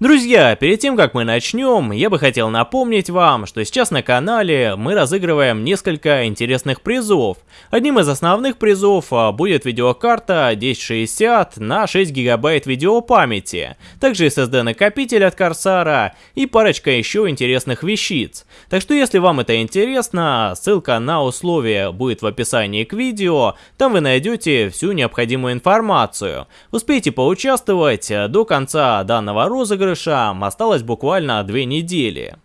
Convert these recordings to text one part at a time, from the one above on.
Друзья, перед тем как мы начнем, я бы хотел напомнить вам, что сейчас на канале мы разыгрываем несколько интересных призов. Одним из основных призов а, будет видеокарта 1060 на 6 гигабайт видеопамяти, также SSD накопитель от Корсара и парочка еще интересных вещиц. Так что если вам это интересно, ссылка на условия будет в описании к видео, там вы найдете всю необходимую информацию. Успейте поучаствовать до конца данного розыгрыша розыгрышам осталось буквально две недели.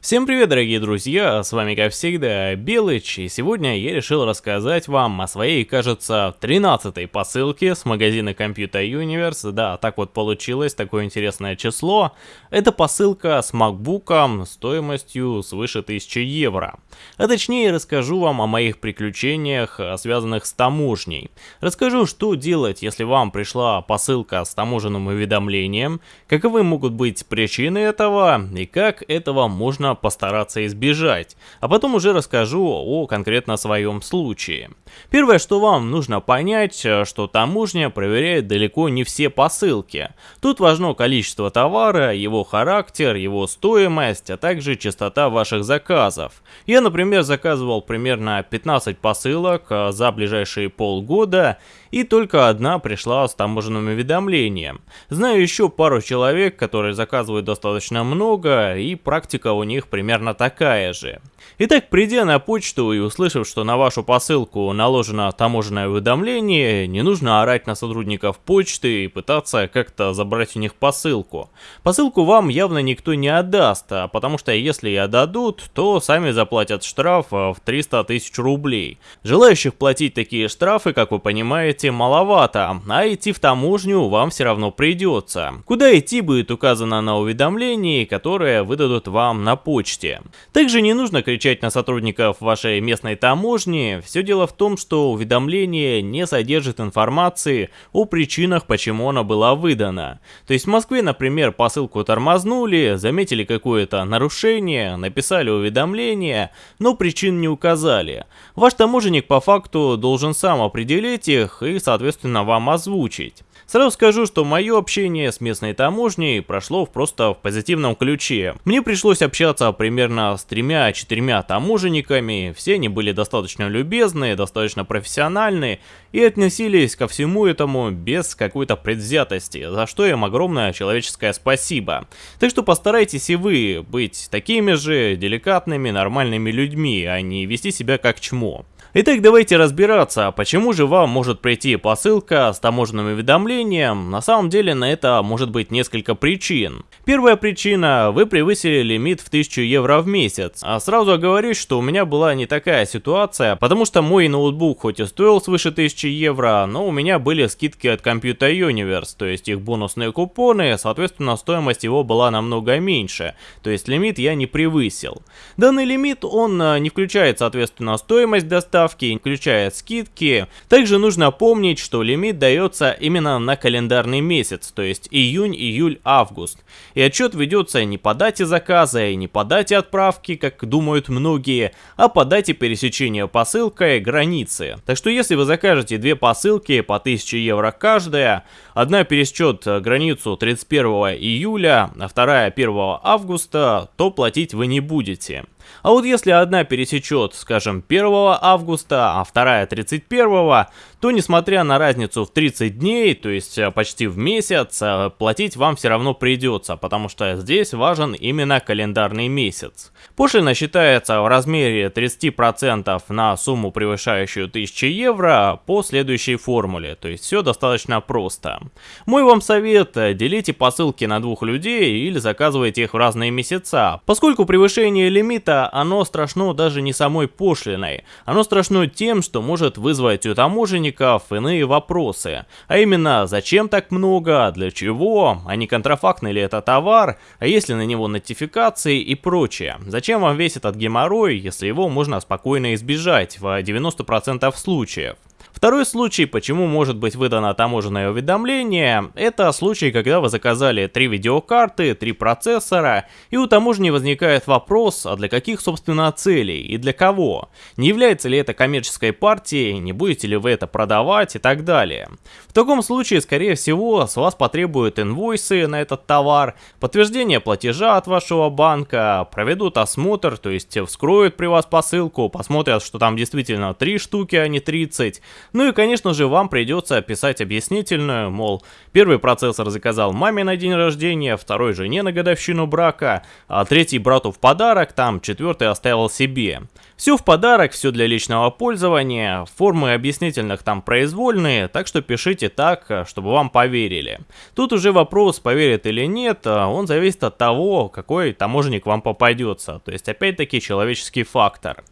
Всем привет, дорогие друзья, с вами, как всегда, Белыч, и сегодня я решил рассказать вам о своей, кажется, 13-й посылке с магазина Computer Universe. Да, так вот получилось, такое интересное число. Это посылка с MacBook стоимостью свыше 1000 евро. А точнее, расскажу вам о моих приключениях, связанных с таможней. Расскажу, что делать, если вам пришла посылка с таможенным уведомлением, каковы могут быть причины этого, и как этого можно нужно постараться избежать, а потом уже расскажу о конкретно своем случае. Первое, что вам нужно понять, э, что таможня проверяет далеко не все посылки. Тут важно количество товара, его характер, его стоимость, а также частота ваших заказов. Я, например, заказывал примерно 15 посылок э, за ближайшие полгода, и только одна пришла с таможенным уведомлением. Знаю еще пару человек, которые заказывают достаточно много, и практика у них примерно такая же. Итак, придя на почту и услышав, что на вашу посылку наложено таможенное уведомление, не нужно орать на сотрудников почты и пытаться как-то забрать у них посылку. Посылку вам явно никто не отдаст, а потому что если и отдадут, то сами заплатят штраф в 300 тысяч рублей. Желающих платить такие штрафы, как вы понимаете, маловато, а идти в таможню вам все равно придется. Куда идти будет указано на уведомлении, которое выдадут вам на почте. Также не нужно кричать на сотрудников вашей местной таможни, все дело в том, что уведомление не содержит информации о причинах, почему оно было выдано. То есть в Москве, например, посылку тормознули, заметили какое-то нарушение, написали уведомление, но причин не указали. Ваш таможенник по факту должен сам определить их и, соответственно, вам озвучить. Сразу скажу, что мое общение с местной таможней прошло просто в позитивном ключе. Мне пришлось общаться примерно с тремя-четырьмя таможенниками, все они были достаточно любезные, достаточно профессиональные и относились ко всему этому без какой-то предвзятости, за что им огромное человеческое спасибо. Так что постарайтесь и вы быть такими же деликатными, нормальными людьми, а не вести себя как чмо. Итак, давайте разбираться, почему же вам может прийти посылка с таможенным уведомлением. На самом деле на это может быть несколько причин. Первая причина, вы превысили лимит в 1000 евро в месяц. А сразу оговорюсь, что у меня была не такая ситуация, потому что мой ноутбук хоть и стоил свыше 1000 евро, но у меня были скидки от Computer Universe, то есть их бонусные купоны, соответственно стоимость его была намного меньше, то есть лимит я не превысил. Данный лимит он а, не включает соответственно стоимость доставки, доставки, включая скидки. Также нужно помнить, что лимит дается именно на календарный месяц, то есть июнь, июль, август. И отчет ведется не по дате заказа и не по дате отправки, как думают многие, а по дате пересечения посылкой границы. Так что если вы закажете две посылки по 1000 евро каждая, одна пересечет границу 31 июля, а вторая 1 августа, то платить вы не будете. А вот если одна пересечет, скажем, 1 августа, а вторая 31, то несмотря на разницу в 30 дней, то есть э, почти в месяц, э, платить вам все равно придется, потому что здесь важен именно календарный месяц. Пошлина считается в размере 30% на сумму превышающую 1000 евро по следующей формуле, то есть все достаточно просто. Мой вам совет, делите посылки на двух людей или заказывайте их в разные месяца, поскольку превышение лимита, оно страшно даже не самой пошлиной, оно страшно тем, что может вызвать у таможенника сотрудников иные вопросы. А именно, зачем так много, для чего, а не контрафактный ли это товар, а есть ли на него нотификации и прочее. Зачем вам весь этот геморрой, если его можно спокойно избежать в 90% случаев. Второй случай, почему может быть выдано таможенное уведомление, это случай, когда вы заказали три видеокарты, три процессора, и у таможни возникает вопрос, а для каких собственно целей и для кого? Не является ли это коммерческой партией, не будете ли вы это продавать и так далее. В таком случае, скорее всего, с вас потребуют инвойсы на этот товар, подтверждение платежа от вашего банка, проведут осмотр, то есть вскроют при вас посылку, посмотрят, что там действительно 3 штуки, а не 30. Ну и, конечно же, вам придется писать объяснительную, мол, первый процессор заказал маме на день рождения, второй жене на годовщину брака, а третий брату в подарок, там четвертый оставил себе. Все в подарок, все для личного пользования, формы объяснительных там произвольные, так что пишите так, чтобы вам поверили. Тут уже вопрос, поверит или нет, он зависит от того, какой таможенник вам попадется, то есть опять-таки человеческий фактор.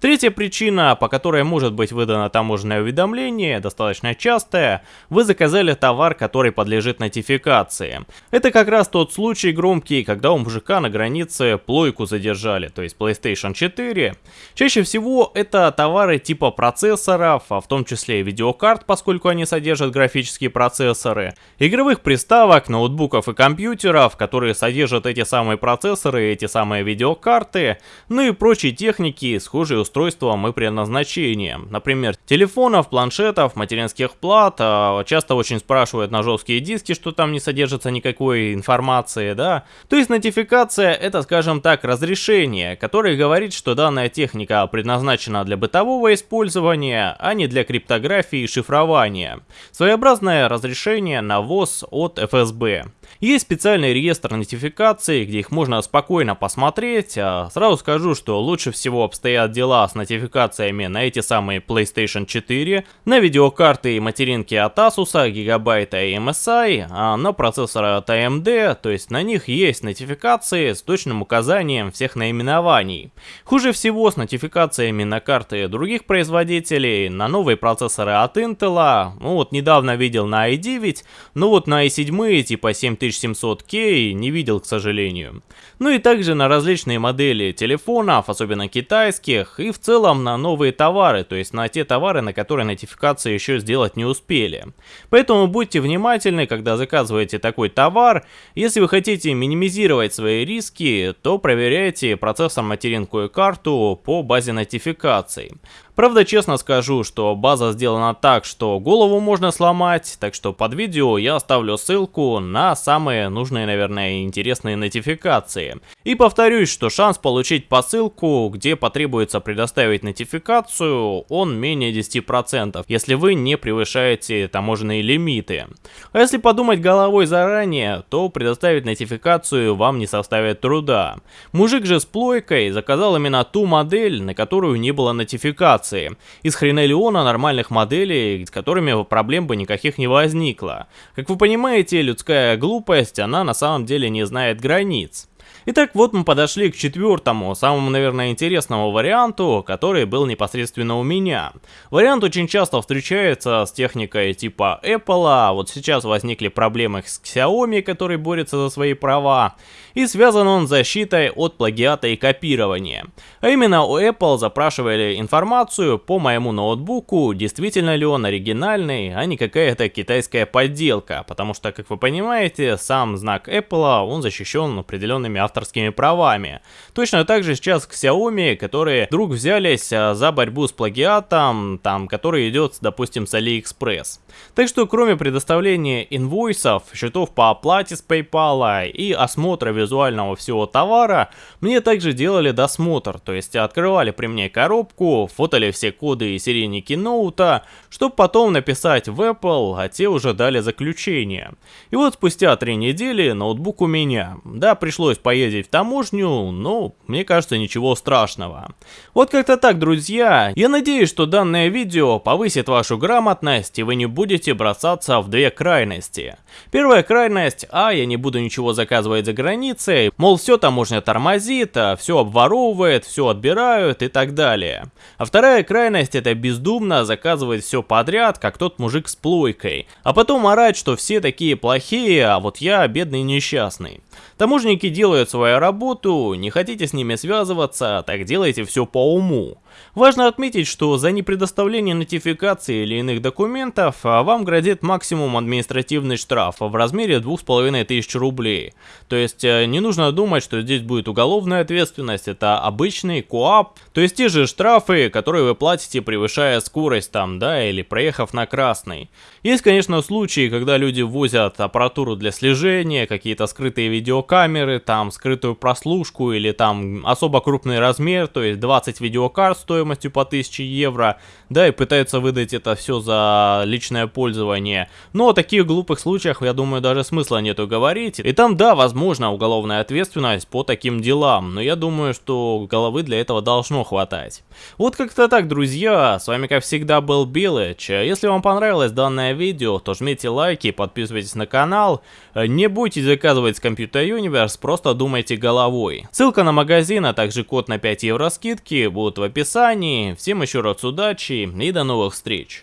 Третья причина, по которой может быть выдано таможенное уведомление, достаточно частая, вы заказали товар, который подлежит нотификации. Это как раз тот случай громкий, когда у мужика на границе плойку задержали, то есть PlayStation 4. Чаще всего это товары типа процессоров, а в том числе и видеокарт, поскольку они содержат графические процессоры, игровых приставок, ноутбуков и компьютеров, которые содержат эти самые процессоры эти самые видеокарты, ну и прочей техники, схожей устройством и предназначением. Например, телефонов, планшетов, материнских плат. А, часто очень спрашивают на жесткие диски, что там не содержится никакой информации, да. То есть нотификация это, скажем так, разрешение, которое говорит, что данная техника предназначена для бытового использования, а не для криптографии и шифрования. Своеобразное разрешение на ВОЗ от ФСБ. Есть специальный реестр нотификаций, где их можно спокойно посмотреть. А, сразу скажу, что лучше всего обстоят дела с нотификациями на эти самые PlayStation 4, на видеокарты и материнки от Asus, Gigabyte и MSI, а на процессоры от AMD, то есть на них есть нотификации с точным указанием всех наименований. Хуже всего с нотификациями на карты других производителей, на новые процессоры от Intel, ну вот недавно видел на i9, но вот на i7 типа 7 7700K не видел, к сожалению. Ну и также на различные модели телефонов, особенно китайских, и в целом на новые товары, то есть на те товары, на которые нотификации еще сделать не успели. Поэтому будьте внимательны, когда заказываете такой товар. Если вы хотите минимизировать свои риски, то проверяйте процессор материнку и карту по базе нотификаций. Правда, честно скажу, что база сделана так, что голову можно сломать, так что под видео я оставлю ссылку на самые нужные, наверное, интересные нотификации. И повторюсь, что шанс получить посылку, где потребуется предоставить нотификацию, он менее 10%, если вы не превышаете таможенные лимиты. А если подумать головой заранее, то предоставить нотификацию вам не составит труда. Мужик же с плойкой заказал именно ту модель, на которую не было нотификации комплектации. Из хренелиона нормальных моделей, с которыми проблем бы никаких не возникло. Как вы понимаете, людская глупость, она на самом деле не знает границ. Итак, вот мы подошли к четвертому, самому, наверное, интересному варианту, который был непосредственно у меня. Вариант очень часто встречается с техникой типа Apple, а вот сейчас возникли проблемы с Xiaomi, который борется за свои права, и связан он с защитой от плагиата и копирования. А именно у Apple запрашивали информацию по моему ноутбуку, действительно ли он оригинальный, а не какая-то китайская подделка, потому что, как вы понимаете, сам знак Apple, он защищен определенными авторскими правами. Точно так же сейчас к Xiaomi, которые вдруг взялись а, за борьбу с плагиатом, там, который идет, допустим, с AliExpress. Так что кроме предоставления инвойсов, счетов по оплате с PayPal и осмотра визуального всего товара, мне также делали досмотр, то есть открывали при мне коробку, фотали все коды и серийники ноута, чтобы потом написать в Apple, а те уже дали заключение. И вот спустя три недели ноутбук у меня. Да, пришлось поездить в таможню, но мне кажется ничего страшного. Вот как-то так, друзья. Я надеюсь, что данное видео повысит вашу грамотность и вы не будете бросаться в две крайности. Первая крайность, а я не буду ничего заказывать за границей, мол все таможня тормозит, а все обворовывает, все отбирают и так далее. А вторая крайность это бездумно заказывать все подряд, как тот мужик с плойкой, а потом орать, что все такие плохие, а вот я бедный несчастный. Таможники делают свою работу, не хотите с ними связываться, так делайте все по уму. Важно отметить, что за непредоставление нотификации или иных документов а, вам грозит максимум административный штраф в размере 2500 рублей. То есть э, не нужно думать, что здесь будет уголовная ответственность, это обычный КОАП, то есть те же штрафы, которые вы платите, превышая скорость там, да, или проехав на красный. Есть, конечно, случаи, когда люди возят аппаратуру для слежения, какие-то скрытые видеокамеры, там скрытую прослушку или там особо крупный размер, то есть 20 видеокарт стоимостью по 1000 евро, да, и пытаются выдать это все за личное пользование. Но о таких глупых случаях, я думаю, даже смысла нету говорить. И там, да, возможно, уголовная ответственность по таким делам, но я думаю, что головы для этого должно хватать. Вот как-то так, друзья, с вами как всегда был Билыч. Если вам понравилось данное видео, то жмите лайки, подписывайтесь на канал. Не бойтесь заказывать с Computer Universe, просто думайте головой. Ссылка на магазин, а также код на 5 евро скидки будут в описании. Всем еще раз удачи и до новых встреч.